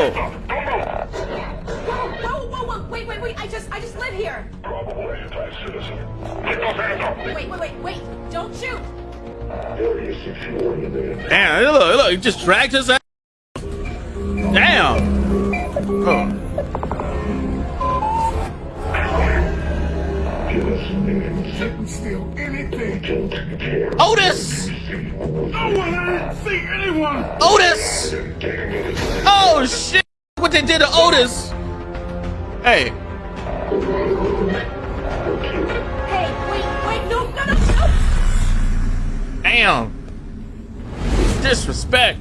Whoa! Whoa, whoa, whoa! Wait, wait, wait! I just, I just live here. Probable anti-citizen. Get those hands up! Wait, wait, wait, wait! Don't shoot! Area security man. Damn, look, look, he just dragged his ass. Damn. Oh. Give us names. Didn't steal anything. Don't care. Otis! No one, I didn't see anyone. Otis! Oh shit! What they did to Otis? Hey, Hey, wait, wait! No, no, no! damn. Disrespect.